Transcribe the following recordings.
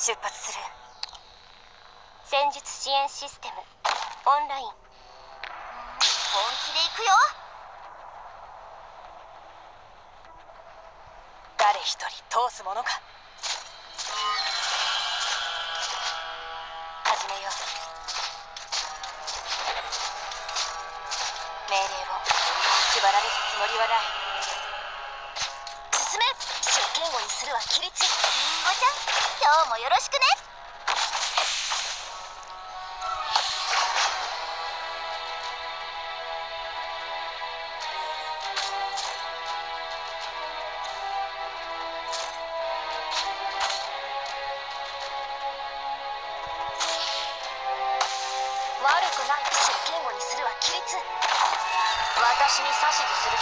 出発する。戦術支援システム。オンライン。本気で行くよ。誰一人通すものか。始めよう。命令を。縛られるつもりはない。進め。真剣護にするは規律。りんごちゃん。今日もよろしくね。悪くない真剣護にするは規律。私に指図する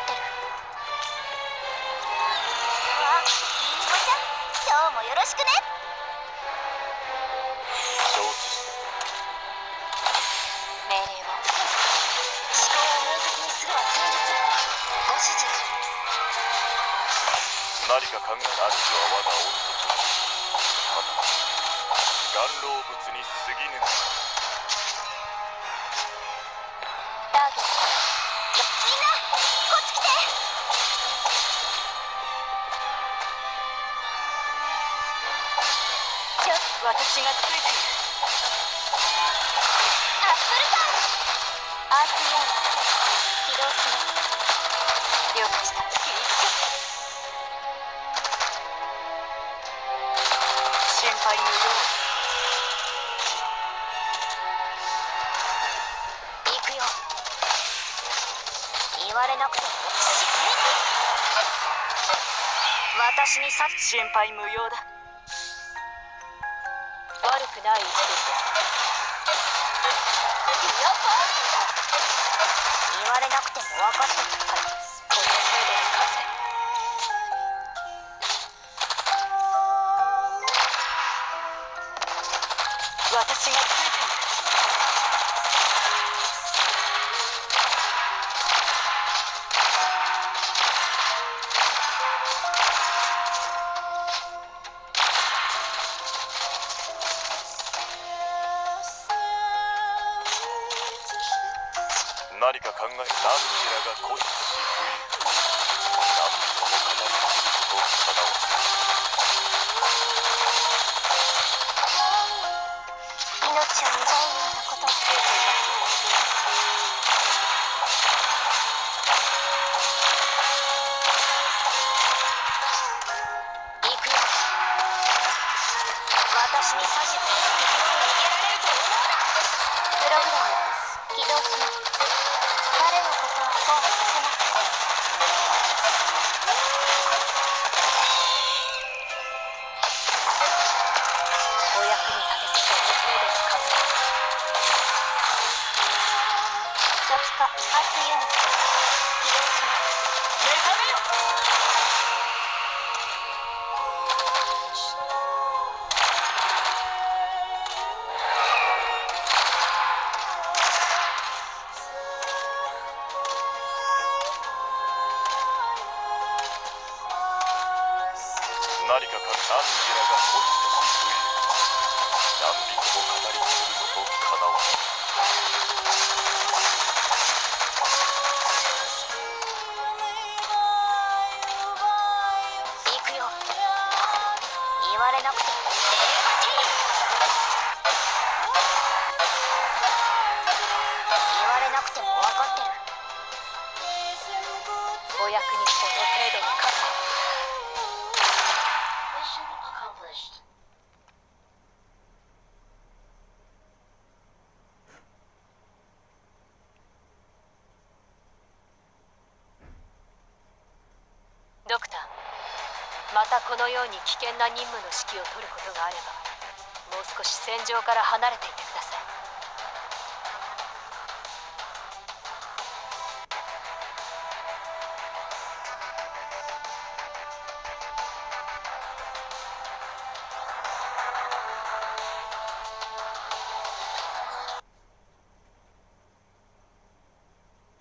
ても分かってるわありんごちゃん今日もよろしくね承知命令を思考を明晰にするは戦術ご指示何か考える主は我が御とただ眼老物に過ぎぬタ私がついているアップルパンアースイオン起動します了解した心配無用行くよ言われなくても私にさ心配無用だ。悪くない一撃です。言われなくても分かっ何か考え何時らが固執し不意何とも語りきることをかなわ命を奪うようなことをついています行くよ私に指図敵に逃げられると思うなプログラム起動します化アースユニット起動します何かか何時らが固執し不言われなくても。言われなくても分かってる。お役にこの程度に勝つたこのように危険な任務の指揮を取ることがあればもう少し戦場から離れていてくだ